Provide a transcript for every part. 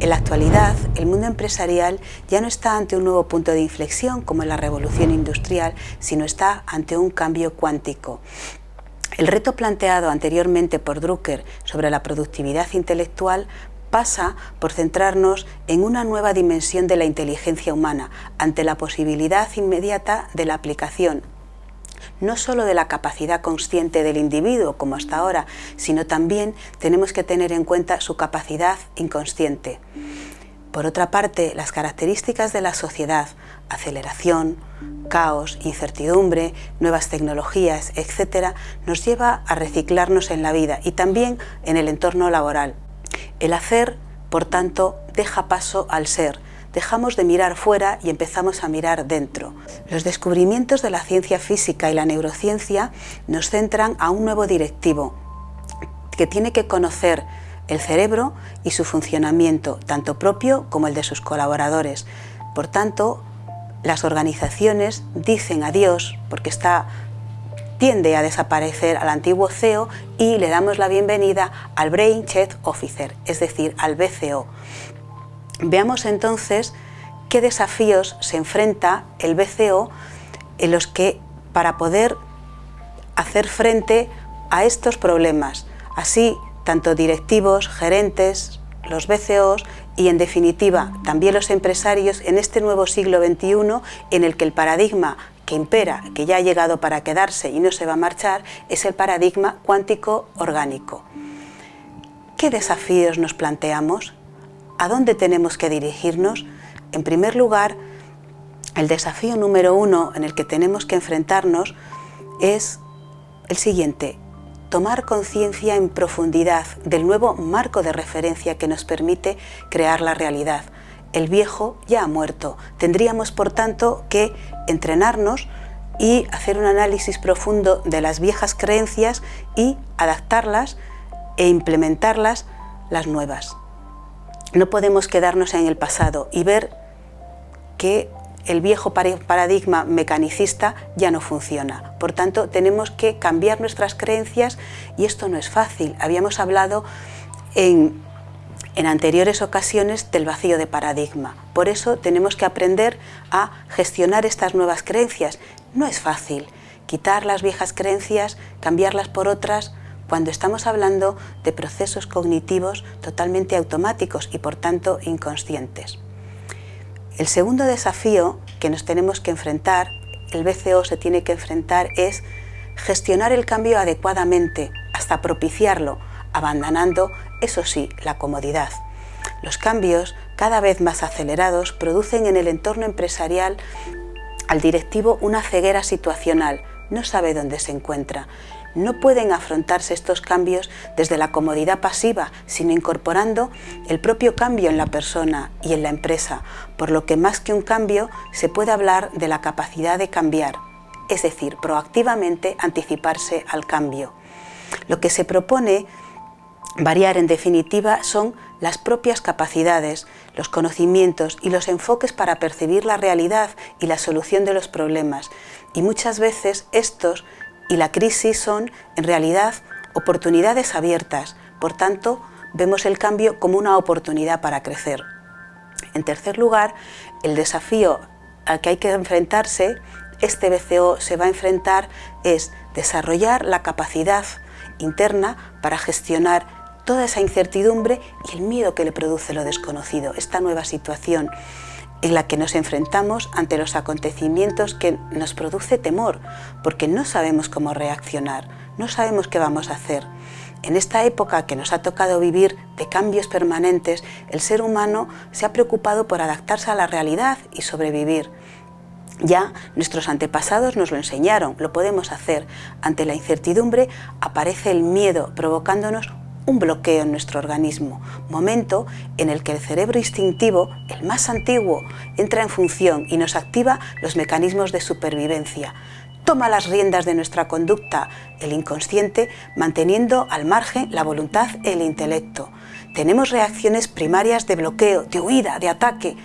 En la actualidad, el mundo empresarial ya no está ante un nuevo punto de inflexión como en la revolución industrial, sino está ante un cambio cuántico. El reto planteado anteriormente por Drucker sobre la productividad intelectual pasa por centrarnos en una nueva dimensión de la inteligencia humana ante la posibilidad inmediata de la aplicación no solo de la capacidad consciente del individuo como hasta ahora, sino también tenemos que tener en cuenta su capacidad inconsciente. Por otra parte, las características de la sociedad, aceleración, caos, incertidumbre, nuevas tecnologías, etc., nos lleva a reciclarnos en la vida y también en el entorno laboral. El hacer, por tanto, deja paso al ser, dejamos de mirar fuera y empezamos a mirar dentro. Los descubrimientos de la ciencia física y la neurociencia nos centran a un nuevo directivo que tiene que conocer el cerebro y su funcionamiento, tanto propio como el de sus colaboradores. Por tanto, las organizaciones dicen adiós porque está tiende a desaparecer al antiguo CEO y le damos la bienvenida al Brain Chief Officer, es decir, al BCO. Veamos entonces qué desafíos se enfrenta el BCO en los que para poder hacer frente a estos problemas. Así, tanto directivos, gerentes, los BCOs y en definitiva también los empresarios en este nuevo siglo XXI en el que el paradigma que impera, que ya ha llegado para quedarse y no se va a marchar, es el paradigma cuántico orgánico. ¿Qué desafíos nos planteamos? ¿A dónde tenemos que dirigirnos? En primer lugar, el desafío número uno en el que tenemos que enfrentarnos es el siguiente, tomar conciencia en profundidad del nuevo marco de referencia que nos permite crear la realidad. El viejo ya ha muerto, tendríamos por tanto que entrenarnos y hacer un análisis profundo de las viejas creencias y adaptarlas e implementarlas las nuevas. No podemos quedarnos en el pasado y ver que el viejo paradigma mecanicista ya no funciona. Por tanto, tenemos que cambiar nuestras creencias y esto no es fácil. Habíamos hablado en, anteriores ocasiones del vacío de paradigma. Por eso tenemos que aprender a gestionar estas nuevas creencias. No es fácil. Quitar las viejas creencias, cambiarlas por otras, cuando estamos hablando de procesos cognitivos totalmente automáticos y por tanto inconscientes. El segundo desafío que nos tenemos que enfrentar, el BCO se tiene que enfrentar, es gestionar el cambio adecuadamente hasta propiciarlo, abandonando, eso sí, la comodidad. Los cambios, cada vez más acelerados, producen en el entorno empresarial al directivo una ceguera situacional, no sabe dónde se encuentra no pueden afrontarse estos cambios desde la comodidad pasiva, sino incorporando el propio cambio en la persona y en la empresa, por lo que más que un cambio se puede hablar de la capacidad de cambiar, es decir, proactivamente anticiparse al cambio. Lo que se propone variar en definitiva son las propias capacidades, los conocimientos y los enfoques para percibir la realidad y la solución de los problemas, y muchas veces estos y la crisis son, en realidad, oportunidades abiertas. Por tanto, vemos el cambio como una oportunidad para crecer. En tercer lugar, el desafío al que hay que enfrentarse, este BCO se va a enfrentar, es desarrollar la capacidad interna para gestionar toda esa incertidumbre y el miedo que le produce lo desconocido, esta nueva situación en la que nos enfrentamos ante los acontecimientos que nos produce temor, porque no sabemos cómo reaccionar, no sabemos qué vamos a hacer. En esta época que nos ha tocado vivir de cambios permanentes, el ser humano se ha preocupado por adaptarse a la realidad y sobrevivir. Ya nuestros antepasados nos lo enseñaron, lo podemos hacer. Ante la incertidumbre aparece el miedo, provocándonos un bloqueo en nuestro organismo, momento en el que el cerebro instintivo, el más antiguo, entra en función y nos activa los mecanismos de supervivencia. Toma las riendas de nuestra conducta, el inconsciente, manteniendo al margen la voluntad y el intelecto. Tenemos reacciones primarias de bloqueo, de huida, de ataque.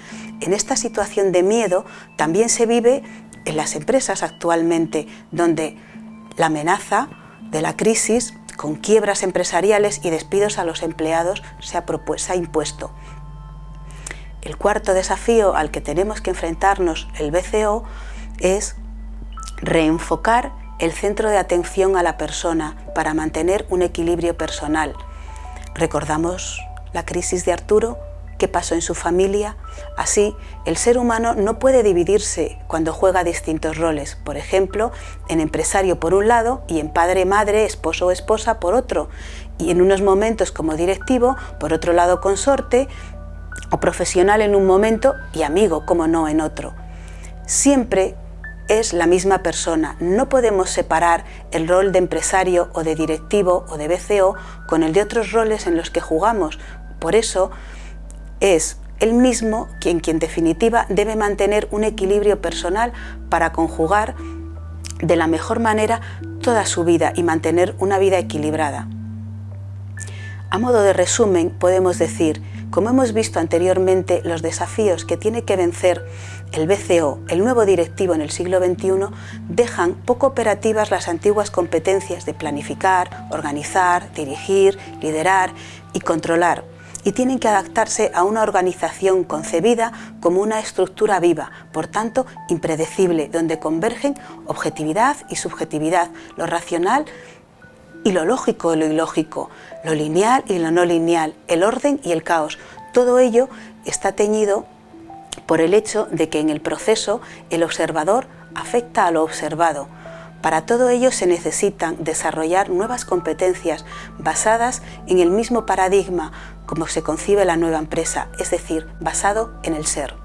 En esta situación de miedo también se vive en las empresas actualmente, donde la amenaza de la crisis con quiebras empresariales y despidos a los empleados se ha, impuesto. El cuarto desafío al que tenemos que enfrentarnos el BCO es reenfocar el centro de atención a la persona para mantener un equilibrio personal. Recordamos la crisis de Arturo, qué pasó en su familia. Así, el ser humano no puede dividirse cuando juega distintos roles, por ejemplo, en empresario por un lado y en padre, madre, esposo o esposa por otro, y en unos momentos como directivo, por otro lado consorte, o profesional en un momento y amigo, como no, en otro. Siempre es la misma persona. No podemos separar el rol de empresario o de directivo o de BCO con el de otros roles en los que jugamos. Por eso es él mismo quien, quien en definitiva debe mantener un equilibrio personal para conjugar de la mejor manera toda su vida y mantener una vida equilibrada. A modo de resumen podemos decir como hemos visto anteriormente, los desafíos que tiene que vencer el BCO, el nuevo directivo en el siglo XXI, dejan poco operativas las antiguas competencias de planificar, organizar, dirigir, liderar y controlar, y tienen que adaptarse a una organización concebida como una estructura viva, por tanto impredecible, donde convergen objetividad y subjetividad, lo racional y lo lógico y lo ilógico, lo lineal y lo no lineal, el orden y el caos. Todo ello está teñido por el hecho de que en el proceso el observador afecta a lo observado. Para todo ello se necesitan desarrollar nuevas competencias basadas en el mismo paradigma como se concibe la nueva empresa, es decir, basado en el ser.